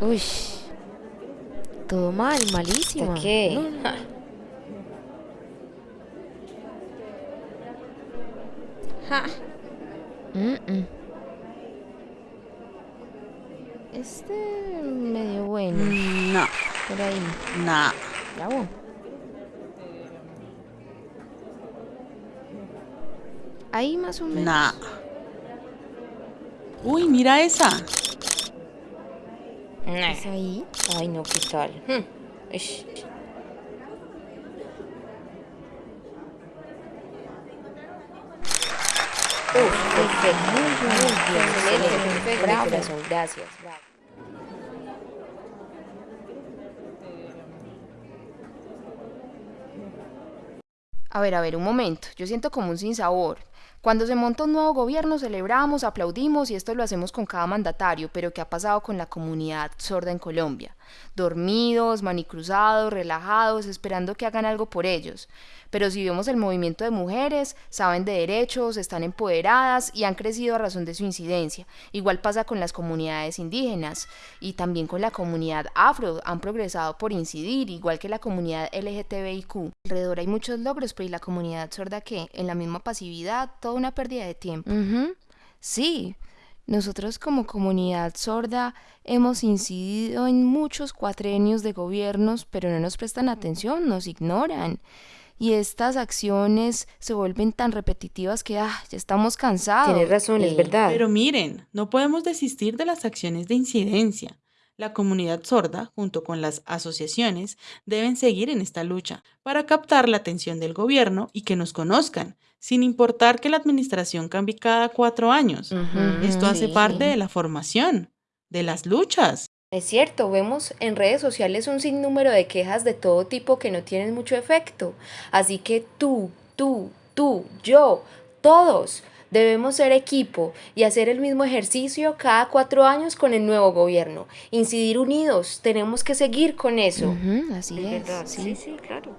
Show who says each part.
Speaker 1: Uy. Todo mal, malísimo.
Speaker 2: qué?
Speaker 1: No, no.
Speaker 2: Ja.
Speaker 1: Mm, mm. Este medio bueno.
Speaker 3: No,
Speaker 1: Por ahí.
Speaker 3: no.
Speaker 1: Bravo. Ahí más o menos.
Speaker 3: Nah. Uy, mira esa.
Speaker 2: Nah.
Speaker 1: Es ahí.
Speaker 2: Ay, no, ¿qué tal? Hmm. Ish. Uf, perfecto. Muy bien, excelente, perfecto.
Speaker 1: Bravo.
Speaker 2: corazón, gracias. bravo.
Speaker 4: A ver, a ver, un momento. Yo siento como un sinsabor. Cuando se monta un nuevo gobierno celebramos, aplaudimos y esto lo hacemos con cada mandatario, pero ¿qué ha pasado con la comunidad sorda en Colombia? Dormidos, manicruzados, relajados, esperando que hagan algo por ellos. Pero si vemos el movimiento de mujeres, saben de derechos, están empoderadas y han crecido a razón de su incidencia. Igual pasa con las comunidades indígenas y también con la comunidad afro, han progresado por incidir, igual que la comunidad LGTBIQ. Alrededor hay muchos logros, pero ¿y la comunidad sorda qué? En la misma pasividad, toda una pérdida de tiempo.
Speaker 1: Sí, nosotros como comunidad sorda hemos incidido en muchos cuatrenios de gobiernos, pero no nos prestan atención, nos ignoran. Y estas acciones se vuelven tan repetitivas que ah, ya estamos cansados.
Speaker 2: Tienes razón, es
Speaker 1: Eh,
Speaker 2: verdad.
Speaker 3: Pero miren, no podemos desistir de las acciones de incidencia. La comunidad sorda, junto con las asociaciones, deben seguir en esta lucha para captar la atención del gobierno y que nos conozcan, sin importar que la administración cambie cada cuatro años. Esto hace
Speaker 2: sí.
Speaker 3: parte de la formación, de las luchas.
Speaker 2: Es cierto, vemos en redes sociales un sinnúmero de quejas de todo tipo que no tienen mucho efecto. Así que tú, tú, tú, yo, todos debemos ser equipo y hacer el mismo ejercicio cada cuatro años con el nuevo gobierno. Incidir unidos, tenemos que seguir con eso.
Speaker 1: Así es.
Speaker 2: verdad,
Speaker 1: sí.
Speaker 2: sí, claro.